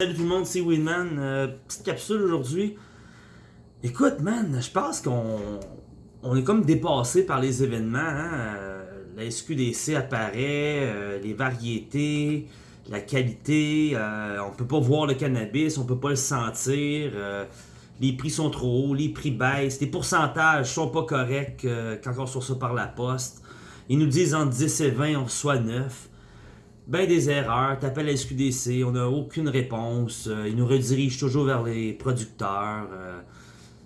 Salut tout le monde, c'est Winman. Euh, petite capsule aujourd'hui. Écoute, man, je pense qu'on on est comme dépassé par les événements. hein. Euh, La SQDC apparaît, euh, les variétés, la qualité. on peut pas voir le cannabis, on peut pas le sentir. les prix sont trop hauts, les prix baissent, les pourcentages sont pas corrects quand on reçoit ça par la poste. Ils nous disent entre 10 et 20, on reçoit 9 ben des erreurs, t'appelles la SQDC, on n'a aucune réponse, euh, ils nous redirigent toujours vers les producteurs. euh,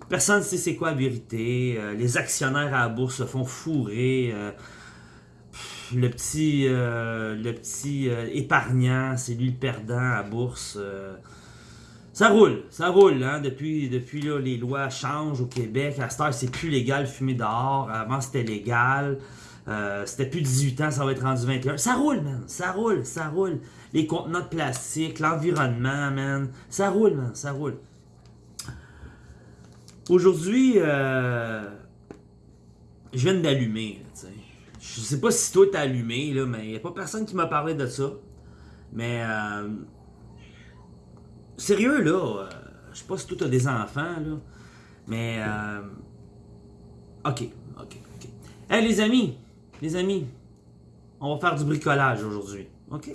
personne ne sait c'est quoi la vérité, euh, les actionnaires à la bourse se font fourrer. le petit, le petit épargnant, c'est lui le perdant à la bourse. ça roule, ça roule, hein, depuis, les lois changent au Québec. À cette heure, c'est plus légal de fumer dehors. Avant, c'était légal. Euh, c'était plus 18 ans, ça va être rendu 21. Ça roule, man. Ça roule, ça roule. Les contenants de plastique, l'environnement, man. Ça roule, man. Ça roule. Aujourd'hui, euh, je viens d'allumer. Je sais pas si toi t'as allumé, là, mais il a pas personne qui m'a parlé de ça. Mais, euh, sérieux, là, euh, je sais pas si toi t'as des enfants, là, mais, euh, ok, ok, ok. Hey, les amis, les amis, on va faire du bricolage aujourd'hui, ok?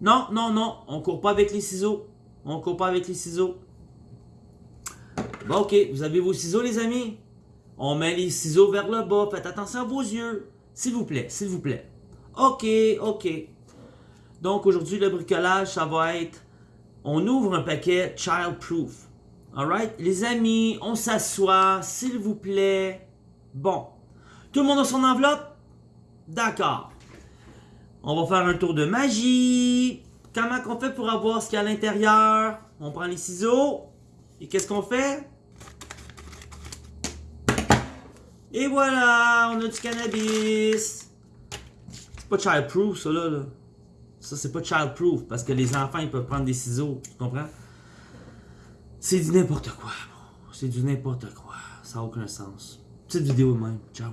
Non, non, non, on court pas avec les ciseaux. On court pas avec les ciseaux. Bon, ok, vous avez vos ciseaux, les amis? On met les ciseaux vers le bas. Faites attention à vos yeux. S'il vous plaît, s'il vous plaît. Ok, ok. Donc, aujourd'hui, le bricolage, ça va être... On ouvre un paquet child-proof. Alright? Les amis, on s'assoit, s'il vous plaît. Bon. Tout le monde a son enveloppe? D'accord. On va faire un tour de magie. Comment qu'on fait pour avoir ce qu'il y a à l'intérieur? On prend les ciseaux. Et qu'est-ce qu'on fait? Et voilà, on a du cannabis. C'est pas child-proof, ça là, là. Ça, c'est pas child-proof parce que les enfants, ils peuvent prendre des ciseaux. Tu comprends? C'est du n'importe quoi. C'est du n'importe quoi. Ça n'a aucun sens. Petite vidéo même. Ciao.